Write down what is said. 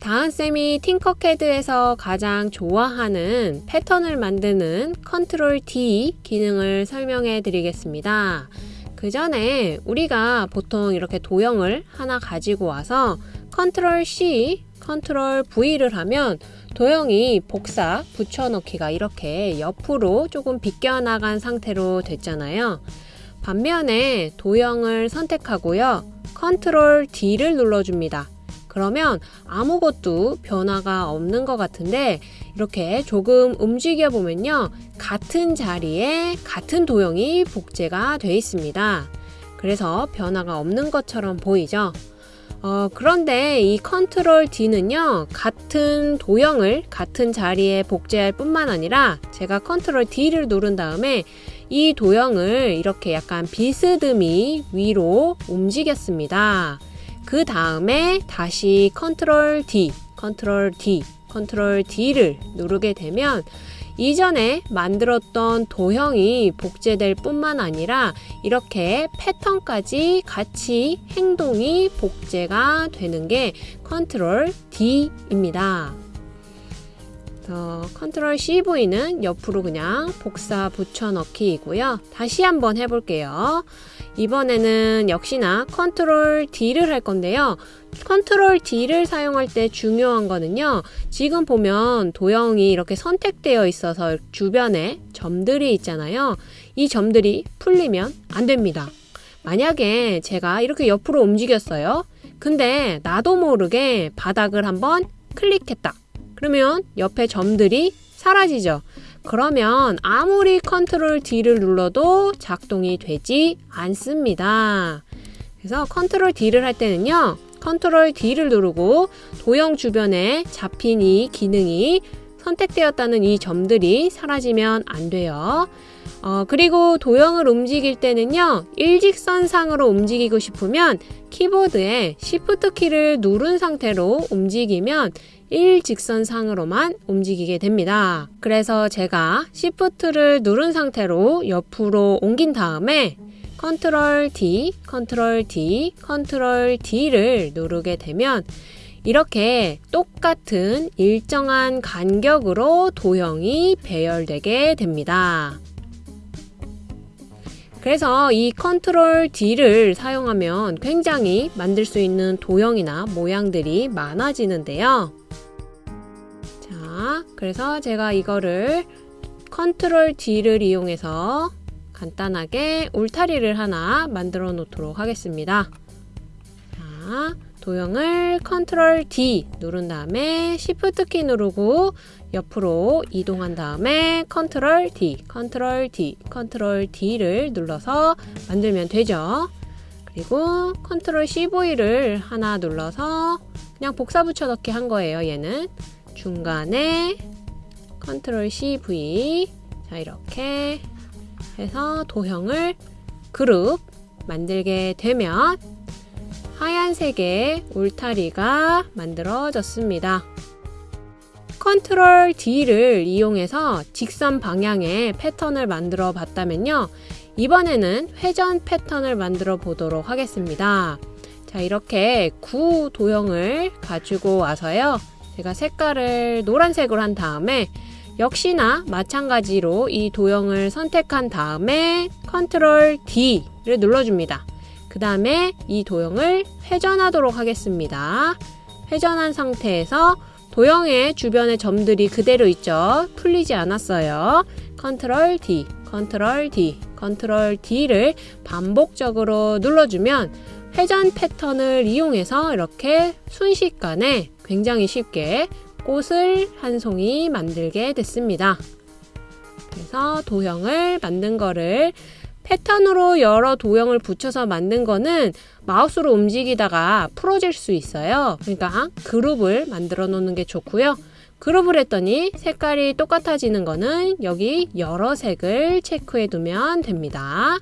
다은쌤이 Tinkercad에서 가장 좋아하는 패턴을 만드는 Control D 기능을 설명해 드리겠습니다. 그 전에 우리가 보통 이렇게 도형을 하나 가지고 와서 Control C, Control V를 하면 도형이 복사, 붙여넣기가 이렇게 옆으로 조금 비껴나간 상태로 됐잖아요. 반면에 도형을 선택하고요. Control D를 눌러줍니다. 그러면 아무것도 변화가 없는 것 같은데 이렇게 조금 움직여 보면요. 같은 자리에 같은 도형이 복제가 되어 있습니다. 그래서 변화가 없는 것처럼 보이죠? 어, 그런데 이 Control D는요, 같은 도형을 같은 자리에 복제할 뿐만 아니라 제가 Control D를 누른 다음에 이 도형을 이렇게 약간 비스듬히 위로 움직였습니다. 그 다음에 다시 Control D, Control D, Control D를 누르게 되면 이전에 만들었던 도형이 복제될 뿐만 아니라 이렇게 패턴까지 같이 행동이 복제가 되는 게 Control D입니다. 어, Control CV는 옆으로 그냥 복사 붙여넣기이고요. 다시 한번 해볼게요. 이번에는 역시나 Control D를 할 건데요. Control D를 사용할 때 중요한 거는요. 지금 보면 도형이 이렇게 선택되어 있어서 주변에 점들이 있잖아요. 이 점들이 풀리면 안 됩니다. 만약에 제가 이렇게 옆으로 움직였어요. 근데 나도 모르게 바닥을 한번 클릭했다. 그러면 옆에 점들이 사라지죠. 그러면 아무리 Control D를 눌러도 작동이 되지 않습니다. 그래서 Control D를 할 때는요. Control D를 누르고 도형 주변에 잡힌 이 기능이 선택되었다는 이 점들이 사라지면 안 돼요. 어, 그리고 도형을 움직일 때는요, 일직선상으로 움직이고 싶으면 키보드에 Shift 키를 누른 상태로 움직이면 일직선상으로만 움직이게 됩니다. 그래서 제가 Shift를 누른 상태로 옆으로 옮긴 다음에 Control D, Control D, Control D를 누르게 되면 이렇게 똑같은 일정한 간격으로 도형이 배열되게 됩니다. 그래서 이 Control D를 사용하면 굉장히 만들 수 있는 도형이나 모양들이 많아지는데요. 자, 그래서 제가 이거를 Control D를 이용해서 간단하게 울타리를 하나 만들어 놓도록 하겠습니다. 자, 도형을 Control D 누른 다음에 Shift 키 누르고 옆으로 이동한 다음에 Control D, Control D, Control D를 눌러서 만들면 되죠. 그리고 Control CV를 하나 눌러서 그냥 복사 붙여넣기 한 거예요, 얘는. 중간에 Control CV 자 이렇게 해서 도형을 그룹 만들게 되면 하얀색의 울타리가 만들어졌습니다. Control D를 이용해서 직선 방향의 패턴을 만들어 봤다면요. 이번에는 회전 패턴을 만들어 보도록 하겠습니다. 자, 이렇게 구 도형을 가지고 와서요. 제가 색깔을 노란색으로 한 다음에 역시나 마찬가지로 이 도형을 선택한 다음에 컨트롤 D를 눌러줍니다. 그 다음에 이 도형을 회전하도록 하겠습니다. 회전한 상태에서 도형의 주변의 점들이 그대로 있죠. 풀리지 않았어요. Control D, Control D, Control D를 반복적으로 눌러주면 회전 패턴을 이용해서 이렇게 순식간에 굉장히 쉽게 꽃을 한 송이 만들게 됐습니다. 그래서 도형을 만든 거를 패턴으로 여러 도형을 붙여서 만든 거는 마우스로 움직이다가 풀어질 수 있어요. 그러니까 그룹을 만들어 놓는 게 좋고요. 그룹을 했더니 색깔이 똑같아지는 거는 여기 여러 색을 체크해 두면 됩니다.